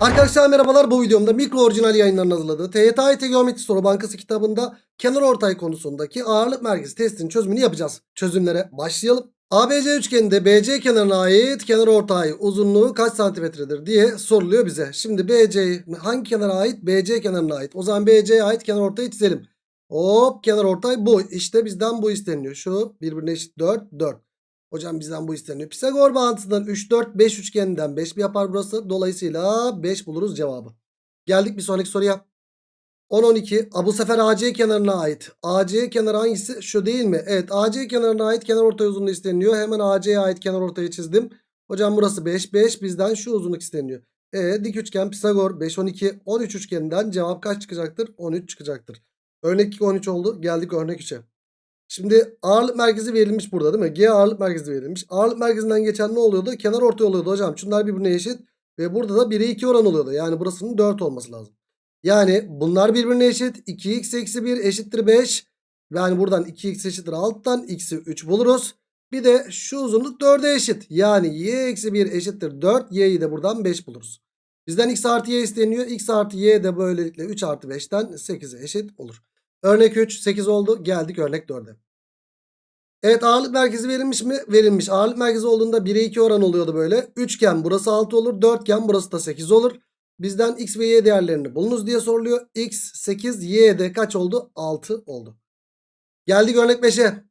Arkadaşlar merhabalar bu videomda mikro orijinal yayınlarının hazırladığı TYT Geometri Soru Bankası kitabında kenar ortay konusundaki ağırlık merkezi testinin çözümünü yapacağız. Çözümlere başlayalım. ABC üçgeninde BC kenarına ait kenar ortay uzunluğu kaç santimetredir diye soruluyor bize. Şimdi BC hangi kenara ait? BC kenarına ait. O zaman BC'ye ait kenar ortayı çizelim. Hop kenar ortay bu. İşte bizden bu isteniyor. Şu birbirine eşit 4 4. Hocam bizden bu isteniyor. Pisagor bağıntısından 3 4 5 üçgeninden 5 mi yapar burası? Dolayısıyla 5 buluruz cevabı. Geldik bir sonraki soruya. 10 12. A, bu sefer AC kenarına ait. AC kenarı hangisi? Şu değil mi? Evet AC kenarına ait kenar ortay uzunluğu isteniyor. Hemen AC'ye ait kenar ortayı çizdim. Hocam burası 5 5 bizden şu uzunluk isteniyor. E dik üçgen Pisagor 5 12 13 üçgeninden cevap kaç çıkacaktır? 13 çıkacaktır. Örnek 2 13 oldu. Geldik örnek 3'e. Şimdi ağırlık merkezi verilmiş burada değil mi? G ağırlık merkezi verilmiş. Ağırlık merkezinden geçen ne oluyordu? Kenar ortay oluyordu hocam. Şunlar birbirine eşit. Ve burada da 1'e 2 oran oluyordu. Yani burasının 4 olması lazım. Yani bunlar birbirine eşit. 2x eksi 1 eşittir 5. Yani buradan 2x eşittir 6'dan x'i 3 buluruz. Bir de şu uzunluk 4'e eşit. Yani y eksi 1 eşittir 4. Y'yi de buradan 5 buluruz. Bizden x artı y isteniyor. x artı y de böylelikle 3 artı 5'ten 8'e eşit olur. Örnek 3 8 oldu. Geldik örnek 4'e. Evet ağırlık merkezi verilmiş mi? Verilmiş. Ağırlık merkezi olduğunda 1'e 2 oran oluyordu böyle. Üçgen burası 6 olur. Dörtgen burası da 8 olur. Bizden x ve y değerlerini bulunuz diye soruluyor. x 8 y de kaç oldu? 6 oldu. Geldik örnek 5'e.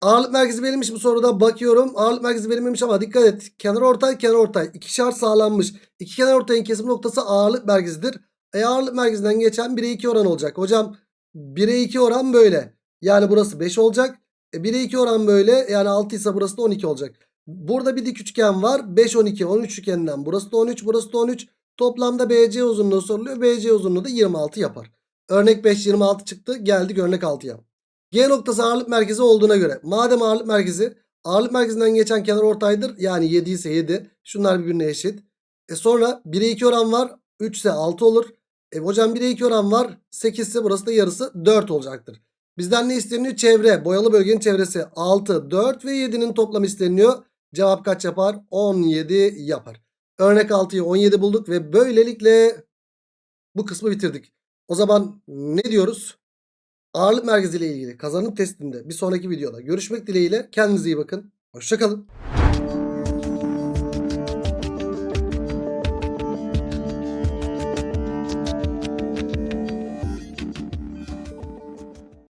Ağırlık merkezi verilmiş bu soruda bakıyorum. Ağırlık merkezi verilmemiş ama dikkat et. Kenar ortay kenar ortay. İki şart sağlanmış. İki kenar ortayın kesim noktası ağırlık merkezidir. E ağırlık merkezinden geçen 1'e 2 oran olacak. Hocam 1'e 2 oran böyle. Yani burası 5 olacak. E 1'e 2 oran böyle. Yani 6 ise burası da 12 olacak. Burada bir dik üçgen var. 5 12 13 üçgeninden. Burası da 13 burası da 13. Toplamda BC uzunluğu soruluyor. BC uzunluğu da 26 yapar. Örnek 5 26 çıktı. Geldik örnek 6'ya. G noktası ağırlık merkezi olduğuna göre. Madem ağırlık merkezi ağırlık merkezinden geçen kenar ortaydır. Yani 7 ise 7. Şunlar birbirine eşit. E sonra 1'e 2 oran var. 3 ise 6 olur. E hocam 1'e 2 oran var. 8 ise burası da yarısı 4 olacaktır. Bizden ne isteniyor? Çevre. Boyalı bölgenin çevresi 6, 4 ve 7'nin toplamı isteniyor. Cevap kaç yapar? 17 yapar. Örnek 6'yı 17 bulduk ve böylelikle bu kısmı bitirdik. O zaman ne diyoruz? Ağırlık merkezi ile ilgili kazanım testinde bir sonraki videoda görüşmek dileğiyle. Kendinize iyi bakın. Hoşçakalın.